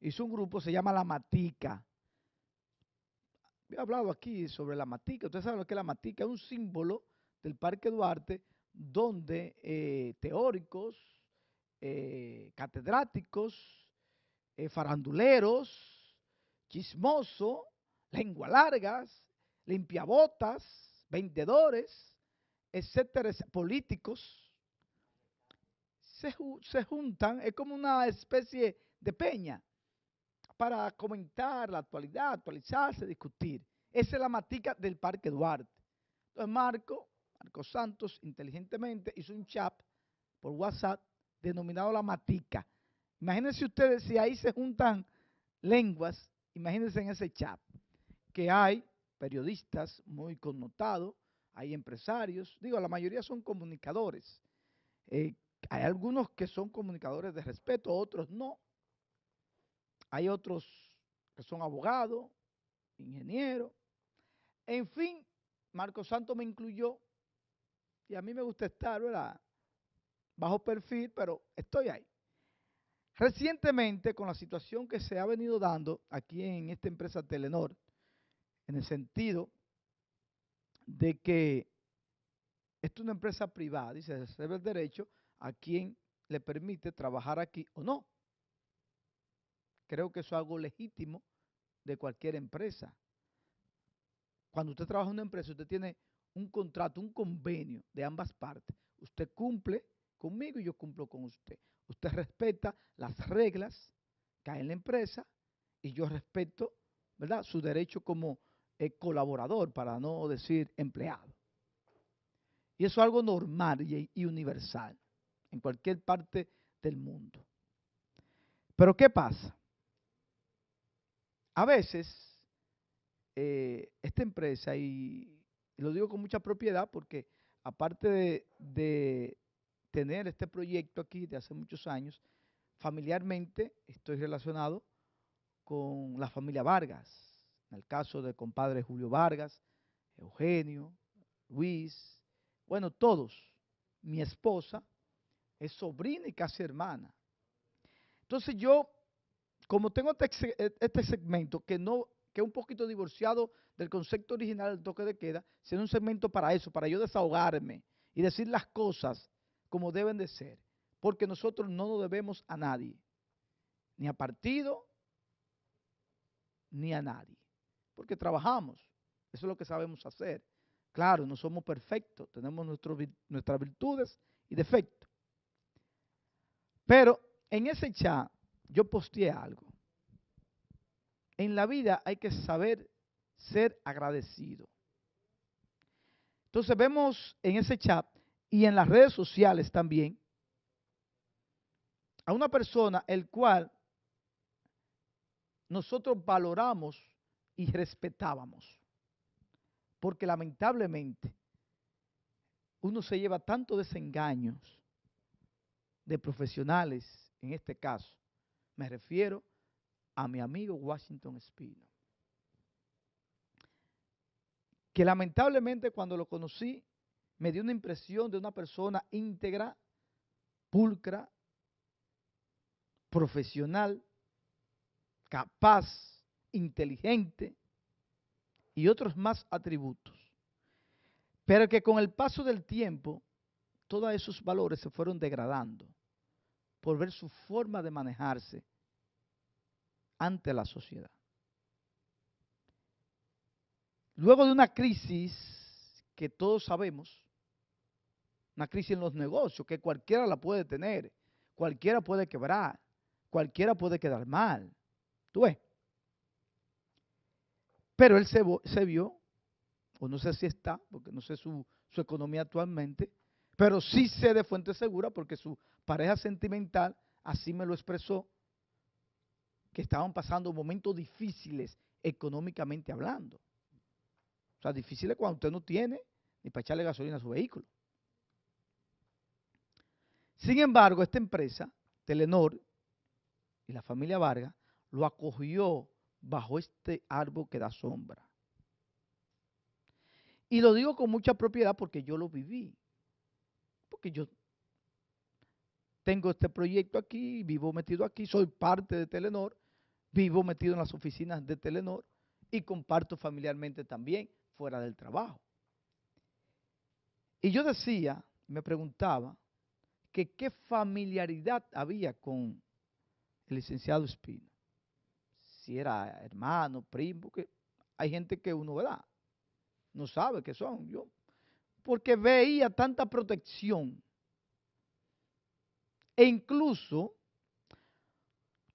hizo un grupo, se llama La Matica. He hablado aquí sobre la matica. Ustedes saben lo que es la matica. Es un símbolo del Parque Duarte donde eh, teóricos, eh, catedráticos, eh, faranduleros, chismosos, lengua largas, limpiabotas, vendedores, etcétera, políticos, se, se juntan, es como una especie de peña para comentar la actualidad, actualizarse, discutir. Esa es la matica del Parque Duarte. Entonces Marco, Marco Santos, inteligentemente hizo un chat por WhatsApp denominado la matica. Imagínense ustedes si ahí se juntan lenguas, imagínense en ese chat, que hay periodistas muy connotados, hay empresarios, digo, la mayoría son comunicadores. Eh, hay algunos que son comunicadores de respeto, otros no. Hay otros que son abogados, ingenieros. En fin, Marco Santo me incluyó y a mí me gusta estar, ¿verdad? Bajo perfil, pero estoy ahí. Recientemente, con la situación que se ha venido dando aquí en esta empresa Telenor, en el sentido de que esto es una empresa privada y se reserva el derecho a quien le permite trabajar aquí o no. Creo que eso es algo legítimo de cualquier empresa. Cuando usted trabaja en una empresa, usted tiene un contrato, un convenio de ambas partes. Usted cumple conmigo y yo cumplo con usted. Usted respeta las reglas que hay en la empresa y yo respeto, ¿verdad?, su derecho como eh, colaborador, para no decir empleado. Y eso es algo normal y universal en cualquier parte del mundo. Pero ¿qué pasa? A veces, eh, esta empresa, y, lo digo con mucha propiedad porque aparte de, tener este proyecto aquí de hace muchos años, familiarmente estoy relacionado con la familia Vargas, en el caso del compadre Julio Vargas, Eugenio, Luis, bueno, todos. Mi esposa es sobrina y casi hermana. Entonces yo como tengo este, e, este, segmento que no que es un poquito divorciado del concepto original del toque de queda, sino un segmento para eso, para yo desahogarme y decir las cosas como deben de ser, porque nosotros no nos debemos a nadie, ni a partido, ni a nadie, porque trabajamos, eso es lo que sabemos hacer. Claro, no somos perfectos, tenemos nuestras virtudes y defectos. Pero en ese chat yo posteé algo. En la vida hay que saber ser agradecido. Entonces vemos en ese chat y en las redes sociales también a una persona el cual nosotros valoramos y respetábamos. Porque lamentablemente uno se lleva tanto desengaños de profesionales, en este caso, me refiero a mi amigo Washington Espino. Que lamentablemente cuando lo conocí me dio una impresión de una persona íntegra, pulcra, profesional, capaz, inteligente y otros más atributos. Pero que con el paso del tiempo todos esos valores se fueron degradando por ver su forma de manejarse ante la sociedad. Luego de una crisis que todos sabemos, una crisis en los negocios, que cualquiera la puede tener, cualquiera puede quebrar, cualquiera puede quedar mal. ¿Tú ves? Pero él se, vio, o no sé si está, porque no sé su, su economía actualmente, pero sí sé de fuente segura porque su pareja sentimental así me lo expresó, que estaban pasando momentos difíciles económicamente hablando. O sea, difíciles cuando usted no tiene ni para echarle gasolina a su vehículo. Sin embargo, esta empresa, Telenor y la familia Vargas, lo acogió bajo este árbol que da sombra. Y lo digo con mucha propiedad porque yo lo viví. Porque yo tengo este proyecto aquí, vivo metido aquí, soy parte de Telenor, vivo metido en las oficinas de Telenor y comparto familiarmente también fuera del trabajo. Y yo decía, me preguntaba, que qué familiaridad había con el licenciado Espino. Si era hermano, primo, que hay gente que uno, ¿verdad? No sabe qué son. Yo, porque veía tanta protección. E incluso,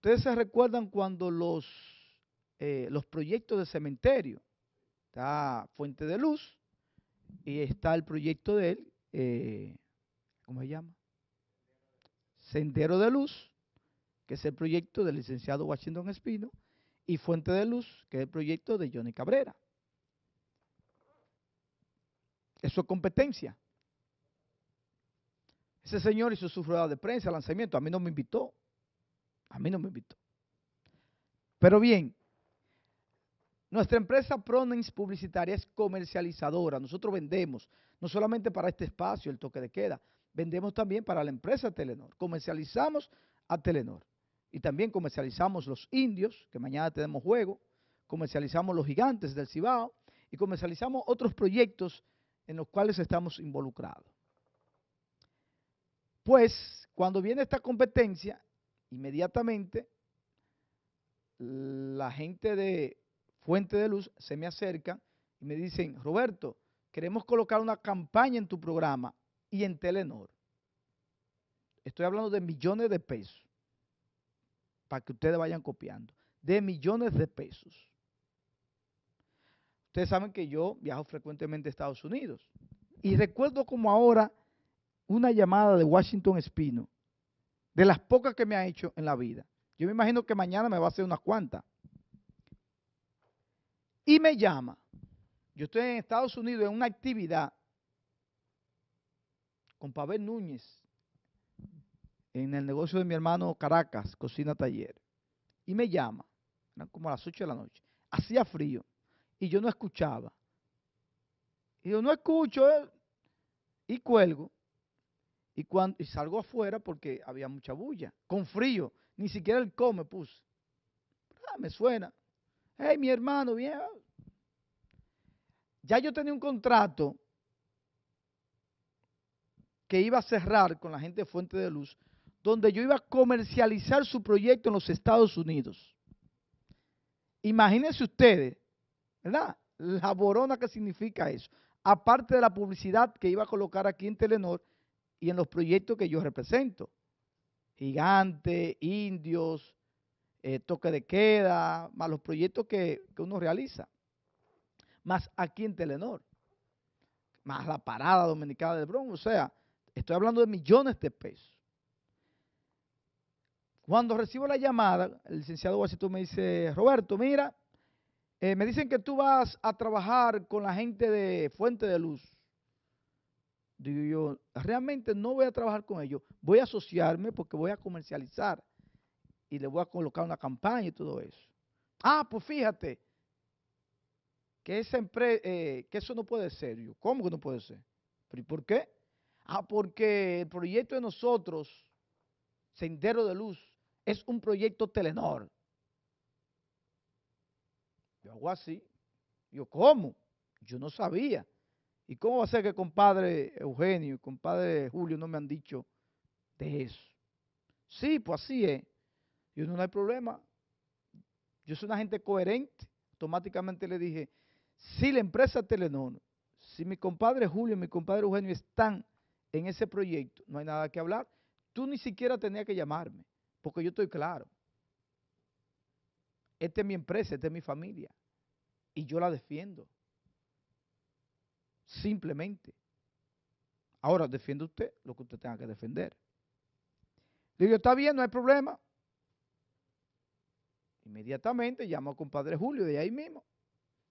ustedes se recuerdan cuando los, eh, los proyectos de cementerio, está Fuente de Luz y está el proyecto de él, eh, ¿cómo se llama? Sendero de Luz, que es el proyecto del licenciado Washington Espino, y Fuente de Luz, que es el proyecto de Johnny Cabrera. Eso es competencia. Ese señor hizo su rueda de prensa, lanzamiento, a mí no me invitó. A mí no me invitó. Pero bien, nuestra empresa Pronens Publicitaria es comercializadora. Nosotros vendemos, no solamente para este espacio, el toque de queda, vendemos también para la empresa Telenor. Comercializamos a Telenor. Y también comercializamos los indios, que mañana tenemos juego, comercializamos los gigantes del Cibao y comercializamos otros proyectos en los cuales estamos involucrados. Pues, cuando viene esta competencia, inmediatamente la gente de Fuente de Luz se me acerca y me dicen, Roberto, queremos colocar una campaña en tu programa y en Telenor. Estoy hablando de millones de pesos, para que ustedes vayan copiando, de millones de pesos. Ustedes saben que yo viajo frecuentemente a Estados Unidos y recuerdo como ahora una llamada de Washington Espino, de las pocas que me ha hecho en la vida. Yo me imagino que mañana me va a hacer unas cuantas. Y me llama. Yo estoy en Estados Unidos en una actividad con Pavel Núñez en el negocio de mi hermano Caracas, Cocina Taller. Y me llama, eran como a las 8 de la noche. Hacía frío y yo no escuchaba. Y yo no escucho eh, y cuelgo. Y, cuando, salgo afuera porque había mucha bulla, con frío. Ni siquiera el come puse. Ah, me suena. Hey, mi hermano, bien. Ya yo tenía un contrato que iba a cerrar con la gente de Fuente de Luz, donde yo iba a comercializar su proyecto en los Estados Unidos. Imagínense ustedes, ¿verdad? La borona que significa eso. Aparte de la publicidad que iba a colocar aquí en Telenor y en los proyectos que yo represento. Gigante, indios, eh, toque de queda, más los proyectos que, uno realiza. Más aquí en Telenor. Más la parada dominicana del Bronx. O sea, Estoy hablando de millones de pesos. Cuando recibo la llamada, el licenciado Washington me dice, Roberto, mira, eh, me dicen que tú vas a trabajar con la gente de Fuente de Luz. Digo yo, realmente no voy a trabajar con ellos, voy a asociarme porque voy a comercializar y le voy a colocar una campaña y todo eso. Ah, pues fíjate, que, esa eh, que eso no puede ser. Yo, ¿cómo que no puede ser? ¿Pero y por qué? Ah, porque el proyecto de nosotros, Sendero de Luz, es un proyecto Telenor. Yo hago así. Yo, ¿cómo? Yo no sabía. ¿Y cómo va a ser que compadre Eugenio y compadre Julio no me han dicho de eso? Sí, pues así es. Yo no, no hay problema. Yo soy una gente coherente. Automáticamente le dije, si la empresa Telenor, si mi compadre Julio y mi compadre Eugenio están en ese proyecto, no hay nada que hablar. Tú ni siquiera tenías que llamarme, porque yo estoy claro. Esta es mi empresa, esta es mi familia, y yo la defiendo. Simplemente. Ahora, defiende usted lo que usted tenga que defender. digo, está bien, no hay problema. Inmediatamente llamo al compadre Julio de ahí mismo.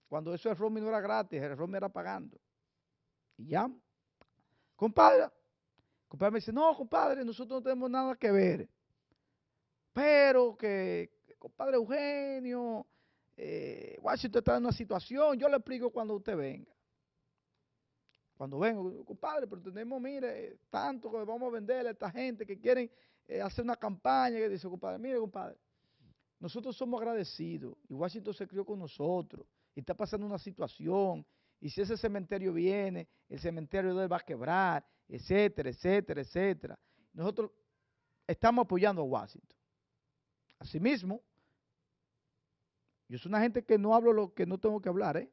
Cuando eso el roaming no era gratis, el roaming era pagando. Y llamo. Compadre, compadre me dice, no, compadre, nosotros no tenemos nada que ver. Pero que, compadre Eugenio, eh, usted está en una situación, yo le explico cuando usted venga. Cuando vengo, compadre, pero tenemos, mire, tanto que vamos a venderle a esta gente que quieren eh, hacer una campaña, que dice, compadre, mire, compadre, nosotros somos agradecidos y Washington se crió con nosotros y está pasando una situación y si ese cementerio viene, el cementerio de él va a quebrar, etcétera, etcétera, etcétera. Nosotros estamos apoyando a Washington. Asimismo, yo soy una gente que no hablo lo que no tengo que hablar, ¿eh?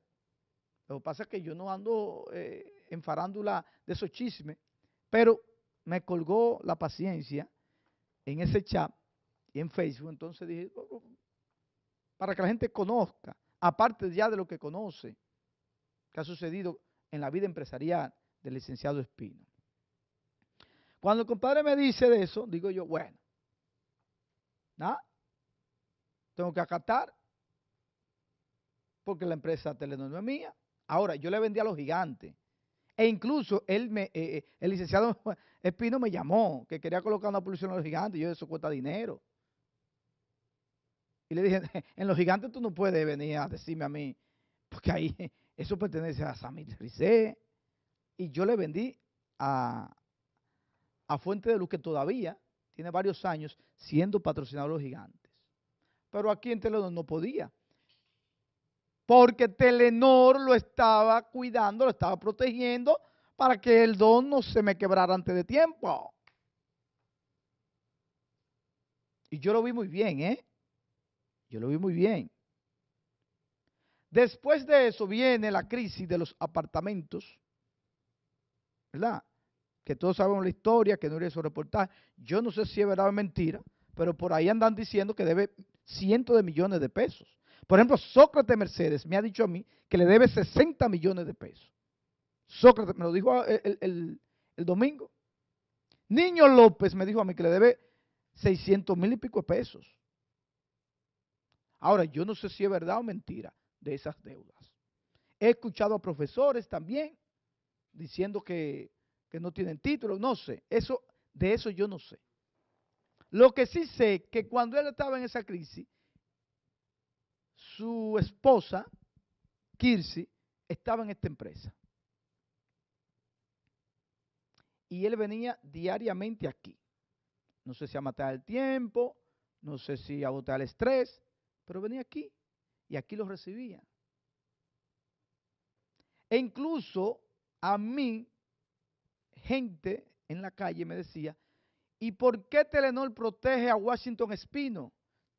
Lo que pasa es que yo no ando eh, en farándula de esos chismes, pero me colgó la paciencia en ese chat y en Facebook, entonces dije, oh, oh, para que la gente conozca, aparte ya de lo que conoce, que ha sucedido en la vida empresarial del licenciado Espino. Cuando el compadre me dice de eso, digo yo, bueno, nada, tengo que acatar, porque la empresa Telenor no es mía. Ahora, yo le vendí a los gigantes. E incluso él me, eh, eh, el licenciado Espino me llamó, que quería colocar una publicidad en los gigantes, y yo eso cuesta dinero. Y le dije, en los gigantes tú no puedes venir a decirme a mí, porque ahí eso pertenece a Samir Rizé. Y yo le vendí a, a Fuente de Luz, que todavía tiene varios años siendo patrocinado de los gigantes. Pero aquí en Telenor no podía. Porque Telenor lo estaba cuidando, lo estaba protegiendo para que el don no se me quebrara antes de tiempo. Y yo lo vi muy bien, ¿eh? Yo lo vi muy bien. Después de eso viene la crisis de los apartamentos, ¿verdad? Que todos sabemos la historia, que no era su reportaje. Yo no sé si es verdad o mentira, pero por ahí andan diciendo que debe cientos de millones de pesos. Por ejemplo, Sócrates Mercedes me ha dicho a mí que le debe 60 millones de pesos. Sócrates me lo dijo el, el domingo. Niño López me dijo a mí que le debe 600 mil y pico de pesos. Ahora, yo no sé si es verdad o mentira de esas deudas. He escuchado a profesores también diciendo que, no tienen título, no sé, eso, de eso yo no sé. Lo que sí sé que cuando él estaba en esa crisis, su esposa, Kirsi, estaba en esta empresa. Y él venía diariamente aquí. No sé si a matar el tiempo, no sé si a botar el estrés, pero venía aquí y aquí lo recibía. E incluso a mí, gente en la calle me decía, ¿y por qué Telenor protege a Washington Espino?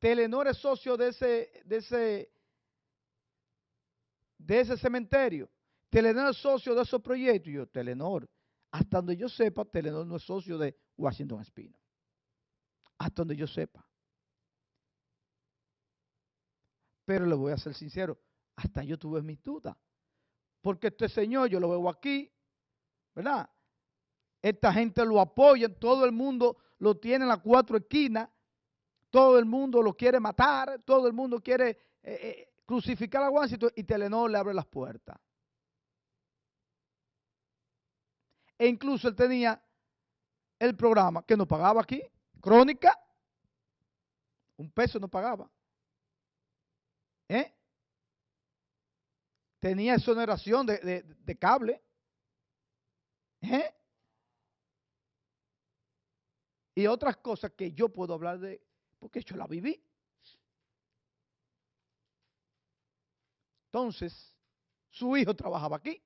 Telenor es socio de ese, de ese, de ese cementerio. Telenor es socio de esos proyectos. Y yo, Telenor, hasta donde yo sepa, Telenor no es socio de Washington Espino. Hasta donde yo sepa. Pero le voy a ser sincero, hasta yo tuve mis dudas. Porque este señor, yo lo veo aquí, ¿verdad? Esta gente lo apoya, todo el mundo lo tiene en las cuatro esquinas, todo el mundo lo quiere matar, todo el mundo quiere eh, eh, crucificar a Washington y Telenor le abre las puertas. E incluso él tenía el programa que no pagaba aquí, Crónica, un peso no pagaba. ¿Eh? Tenía exoneración de, cable. ¿Eh? Y otras cosas que yo puedo hablar de, porque yo la viví. Entonces, su hijo trabajaba aquí.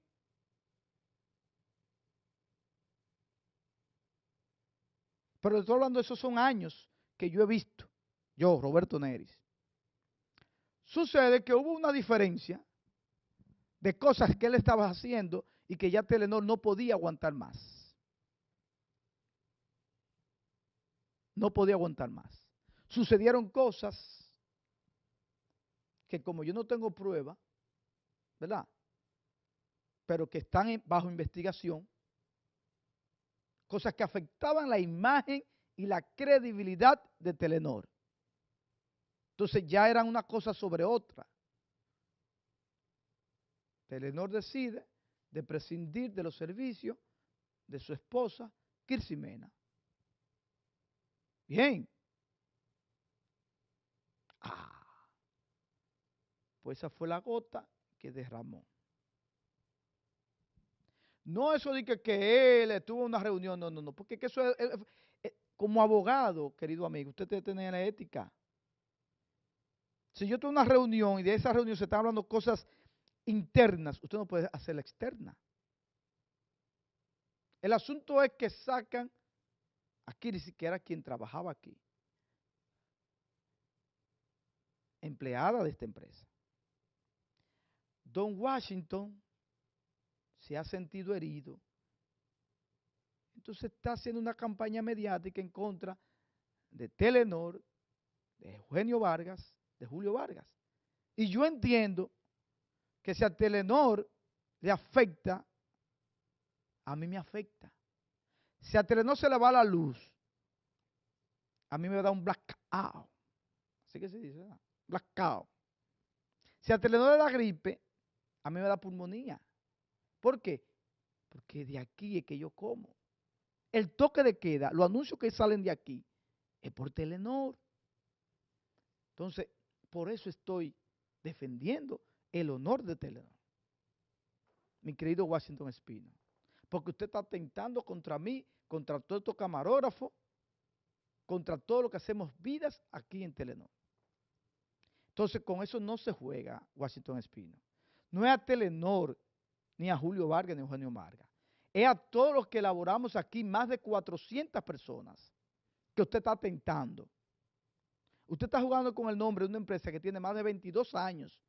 Pero estoy hablando esos son años que yo he visto, yo, Roberto Neris. Sucede que hubo una diferencia de cosas que él estaba haciendo y que ya Telenor no podía aguantar más. No podía aguantar más. Sucedieron cosas que como yo no tengo prueba, ¿verdad? Pero que están bajo investigación, cosas que afectaban la imagen y la credibilidad de Telenor. Entonces ya eran una cosa sobre otra. Telenor decide de prescindir de los servicios de su esposa, Kirsimena. Bien. Ah, pues esa fue la gota que derramó. No eso de que, que él estuvo en una reunión, no, no, no, porque eso es, como abogado, querido amigo, usted que tener la ética. Si yo tengo una reunión y de esa reunión se están hablando cosas internas, usted no puede hacerla externa. El asunto es que sacan, aquí ni siquiera quien trabajaba aquí, empleada de esta empresa. Don Washington se ha sentido herido. Entonces está haciendo una campaña mediática en contra de Telenor, de Eugenio Vargas, de Julio Vargas. Y yo entiendo que si a Telenor le afecta, a mí me afecta. Si a Telenor se le va la luz, a mí me da un blackout. Así que se dice, ¿verdad? Blackout. Si a Telenor le da gripe, a mí me da pulmonía. ¿Por qué? Porque de aquí es que yo como. El toque de queda, los anuncios que salen de aquí, es por Telenor. Entonces, por eso estoy defendiendo el honor de Telenor. Mi querido Washington Espino. Porque usted está atentando contra mí, contra todo estos camarógrafos, contra todo lo que hacemos vidas aquí en Telenor. Entonces, con eso no se juega Washington Espino. No es a Telenor, ni a Julio Vargas, ni a Eugenio Vargas. Es a todos los que elaboramos aquí, más de 400 personas, que usted está atentando. Usted está jugando con el nombre de una empresa que tiene más de 22 años,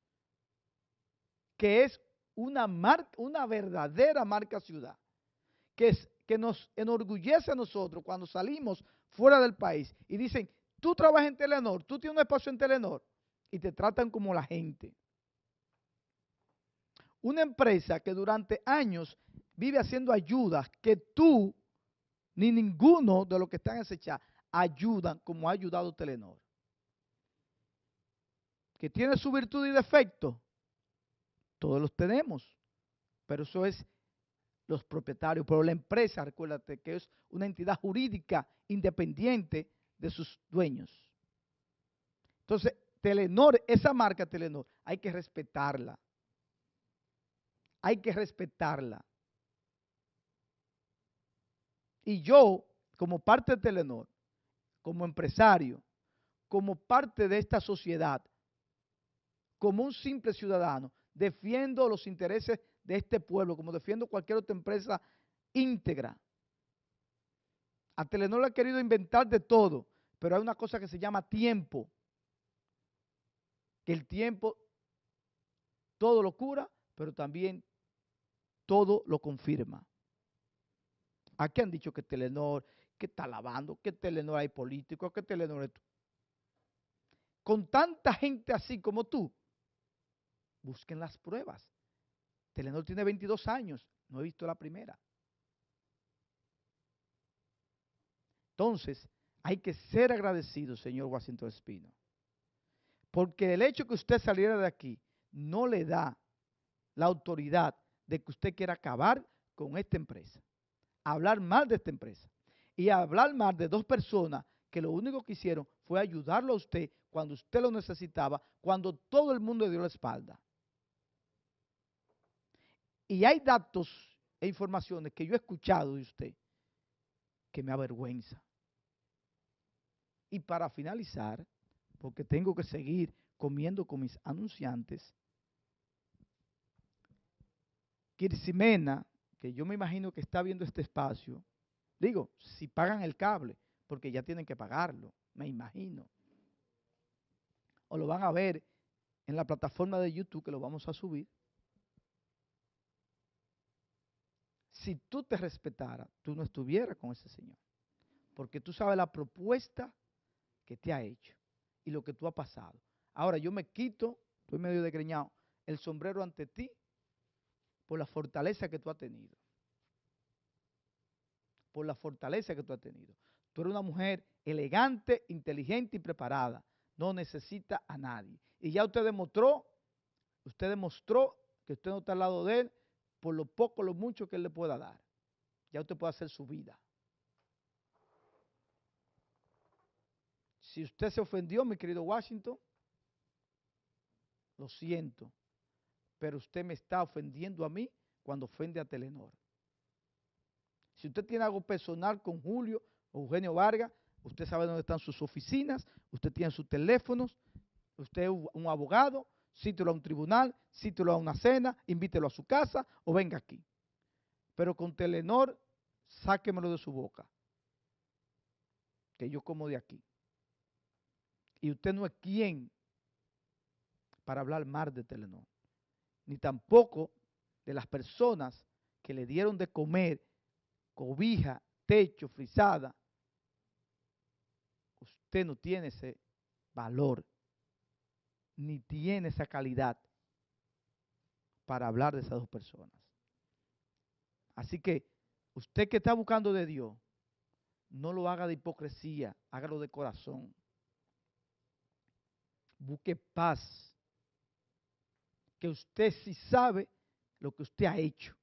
que es una, marca, una verdadera marca ciudad, que, es, que nos enorgullece a nosotros cuando salimos fuera del país y dicen, tú trabajas en Telenor, tú tienes un espacio en Telenor y te tratan como la gente. Una empresa que durante años vive haciendo ayudas que tú ni ninguno de los que están chat ayudan como ha ayudado Telenor. Que tiene su virtud y defecto, todos los tenemos, pero eso es los propietarios, pero la empresa, recuérdate que es una entidad jurídica independiente de sus dueños. Entonces, Telenor, esa marca Telenor, hay que respetarla. Hay que respetarla. Y yo, como parte de Telenor, como empresario, como parte de esta sociedad, como un simple ciudadano, defiendo los intereses de este pueblo, como defiendo cualquier otra empresa íntegra. A Telenor le ha querido inventar de todo, pero hay una cosa que se llama tiempo. Que el tiempo todo lo cura, pero también todo lo confirma. Aquí han dicho que Telenor, que está lavando, que Telenor hay políticos, que Telenor es... Con tanta gente así como tú, busquen las pruebas. Telenor tiene 22 años, no he visto la primera. Entonces, hay que ser agradecido, señor Washington Espino. Porque el hecho que usted saliera de aquí no le da la autoridad de que usted quiera acabar con esta empresa hablar mal de esta empresa y hablar mal de dos personas que lo único que hicieron fue ayudarlo a usted cuando usted lo necesitaba, cuando todo el mundo le dio la espalda. Y hay datos e informaciones que yo he escuchado de usted que me avergüenza. Y para finalizar, porque tengo que seguir comiendo con mis anunciantes, Kirsimena que yo me imagino que está viendo este espacio, digo, si pagan el cable, porque ya tienen que pagarlo, me imagino. O lo van a ver en la plataforma de YouTube que lo vamos a subir. Si tú te respetaras, tú no estuvieras con ese señor. Porque tú sabes la propuesta que te ha hecho y lo que tú has pasado. Ahora yo me quito, estoy medio desgreñado, el sombrero ante ti por la fortaleza que tú has tenido. Por la fortaleza que tú has tenido. Tú eres una mujer elegante, inteligente y preparada. No necesita a nadie. Y ya usted demostró, usted demostró que usted no está al lado de él por lo poco, lo mucho que él le pueda dar. Ya usted puede hacer su vida. Si usted se ofendió, mi querido Washington, lo siento pero usted me está ofendiendo a mí cuando ofende a Telenor. Si usted tiene algo personal con Julio o Eugenio Vargas, usted sabe dónde están sus oficinas, usted tiene sus teléfonos, Usted es un abogado, cítelo a un tribunal, cítelo a una cena, invítelo a su casa o venga aquí. Pero con Telenor, sáquemelo de su boca. Que yo como de aquí. Y usted no es quien para hablar mal de Telenor. Ni tampoco de las personas que le dieron de comer cobija, techo, frisada. Usted no tiene ese valor ni tiene esa calidad para hablar de esas dos personas. Así que usted que está buscando de Dios, no lo haga de hipocresía, hágalo de corazón. Busque paz. Que usted sí sabe lo que usted ha hecho.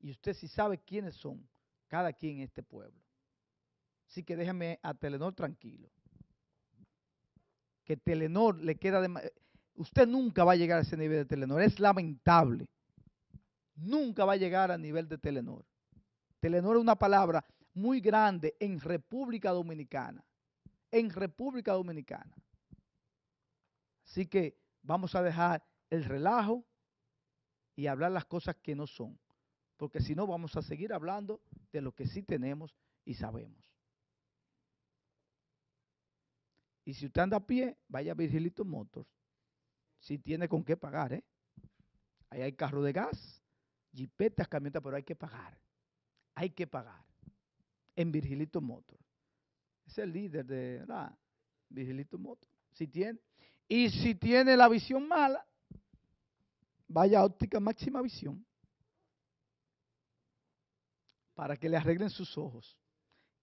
Y usted sí sabe quiénes son cada quien en este pueblo. Así que déjame a Telenor tranquilo que Telenor le queda de... Usted nunca va a llegar a ese nivel de Telenor. Es lamentable. Nunca va a llegar a nivel de Telenor. Telenor es una palabra muy grande en República Dominicana. En República Dominicana. Así que vamos a dejar el relajo y hablar las cosas que no son. Porque si no, vamos a seguir hablando de lo que sí tenemos y sabemos. Y si usted anda a pie, vaya a Virgilito Motors. Si tiene con qué pagar, ¿eh? Ahí hay carro de gas, jipetas, camionetas, pero hay que pagar. Hay que pagar. En Virgilito Motors. Es el líder de la Virgilito Motors. Si tiene. Y si tiene la visión mala, vaya a óptica máxima visión. Para que le arreglen sus ojos.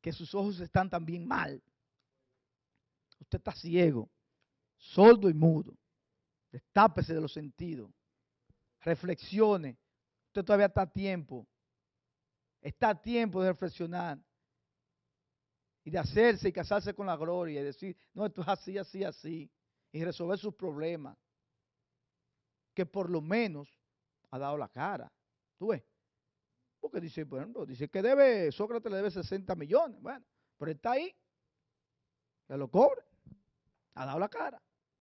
Que sus ojos están también mal. Usted está ciego, sordo y mudo. Destápese de los sentidos. Reflexione. Usted todavía está a tiempo. Está a tiempo de reflexionar. Y de hacerse y casarse con la gloria. Y decir, no, esto es así, así, así. Y resolver sus problemas. Que por lo menos ha dado la cara. ¿Tú ves? Porque dice, bueno, dice que debe, Sócrates le debe 60 millones. Bueno, pero está ahí que lo cobre. Ha dado la cara.